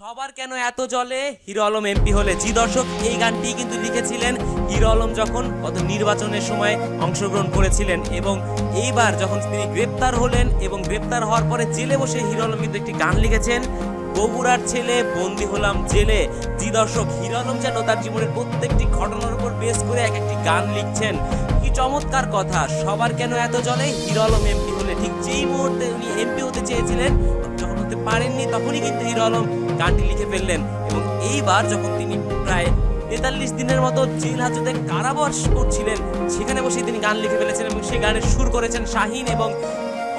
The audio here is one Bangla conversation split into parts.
সবার কেন এত জলে? হিরো আলম এমপি হলে। জি দর্শক, এই গানটি কিন্তু লিখেছিলেন হিরো আলম যখন গত নির্বাচনের সময় অংশগ্রহণ করেছিলেন এবং এইবার যখন তিনি গ্রেপ্তার হলেন এবং গ্রেপ্তার হওয়ার পরে জেলে বসে হিরো আলম কিন্তু একটি গান লিখেছেন, বগুড়ার ছেলে, বন্দি হলাম জেলে। জি দর্শক, হিরো আলম যেন তার জীবনের প্রত্যেকটি ঘটনার উপর বেস করে এক একটি গান লিখছেন। কি চমৎকার কথা, সবার কেন এত জলে? হিরো আলম এমপি হলে ঠিক যেই মুহূর্তে উনি এমপি হতে চেয়েছিলেন হতে পারেননি, তখনই কিন্তু হিরো আলম গানটি লিখে ফেললেন। এবং এইবার যখন তিনি প্রায় তেতাল্লিশ দিনের মতো জেল হাজতে কারাবাস করছিলেন, সেখানে বসে তিনি গান লিখে ফেলেছেন এবং সেই গানের সুর করেছেন শাহিন এবং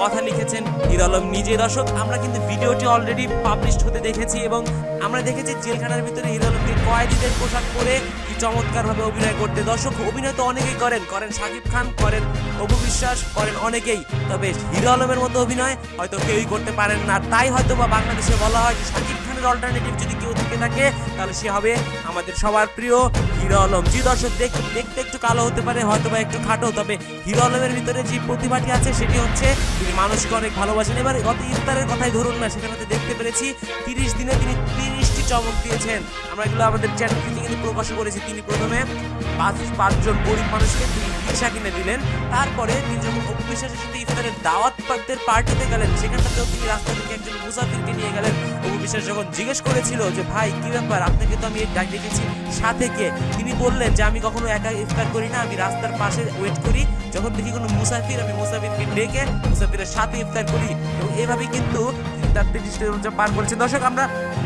কথা লিখেছেন হিরো আলম নিজে দর্শক, আমরা কিন্তু ভিডিওটি অলরেডি পাবলিশড হতে দেখেছি এবং আমরা দেখেছি জেলখানার ভিতরে হিরো আলমকে কয়েদিদের পোশাক পরে চমৎকারভাবে অভিনয় করতে। দর্শক, অভিনয় তো অনেকেই করেন। করেন শাকিব খান, করেন অপু বিশ্বাস, করেন অনেকেই। তবে হিরো আলমের মতো অভিনয় হয়তো কেউই করতে পারেন না। তাই হয়তো বা বাংলাদেশে বলা হয় যে শাকিব খানের অল্টারনেটিভ যদি কেউ থেকে থাকে, তাহলে সে হবে আমাদের সবার প্রিয় হিরো আলম। জি দর্শক, দেখ- দেখতে একটু কালো হতে পারে হয়তো বা একটু খাটো, তবে হিরো আলমের ভিতরে যে প্রতিভাটি আছে, সেটি হচ্ছে তিনি মানুষকে অনেক ভালোবাসেন। এবার গত ইফতারের কথাই ধরুন না সেখানে দেখতে পেরেছি, তিরিশ দিনে তিনি তিরিশটি চমক দিয়েছেন। আমরা এগুলো আমাদের চ্যানেল কিন্তু প্রকাশ করেছি। তিনি প্রথমে পাঁচ পাঁচজন গরিব মানুষকে তিনি রিক্সা কিনে দিলেন। তারপরে তিনি যখন অপু বিশ্বাসের সাথে ইফতারের দাওয়াত পাত্রের পার্টিতে গেলেন, সেখানটাতেও তিনি রাস্তা থেকে একজন মুসাফিরকে নিয়ে গেলেন। অপু যখন জিজ্ঞেস করেছিল যে, ভাই, কি ব্যাপার? আপনাকে তো আমি ডাক ডেকেছি সাথে কে? তিনি বললেন যে, আমি কখনো একা ইফতার করি না, আমি রাস্তার পাশে ওয়েট করি। যখন দেখি কোনো মুসাফির, আমি মুসাফিরকে ডেকে মুসাফিরের সাথে ইফতার করি। এবং এভাবেই কিন্তু তার রোজা পার করেছে। দর্শক, আমরা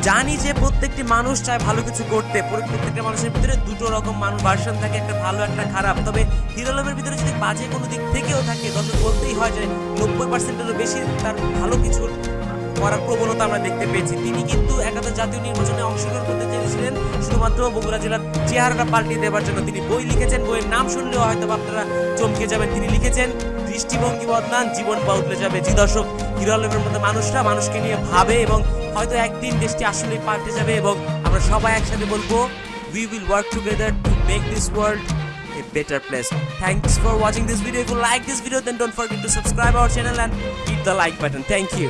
জানি যে প্রত্যেকটি মানুষ চায় ভালো কিছু করতে। প্রত্যেকটা মানুষের ভিতরে দুটো রকম মানুষ ভার্সন থাকে, একটা ভালো, একটা খারাপ। তবে হিরো আলমের ভিতরে যদি বাজে কোনো দিক থেকেও থাকে, দর্শক, বলতেই হয় যে নব্বই পার্সেন্টেরও বেশি তার ভালো কিছুর করার প্রবণতা আমরা দেখতে পেয়েছি তিনি কিন্তু একাদশ জাতীয় নির্বাচনে অংশগ্রহণ করতে চেয়েছিলেন শুধুমাত্র বগুড়া জেলার চেহারাটা পাল্টিয়ে দেওয়ার জন্য তিনি বই লিখেছেন বইয়ের নাম শুনলেও হয়তো আপনারা চমকে যাবেন তিনি লিখেছেন দৃষ্টিভঙ্গি বদলান জীবন বদলে যাবে জি দর্শক হিরো আলমের মানুষরা মানুষকে নিয়ে ভাবে এবং হয়তো একদিন দেশটি আসলে পাল্টে যাবে এবং আমরা সবাই একসাথে বলব we will work together to make this world a better place. Thanks for watching this video. If you like this video, then don't forget to subscribe our channel and hit the like button. Thank you.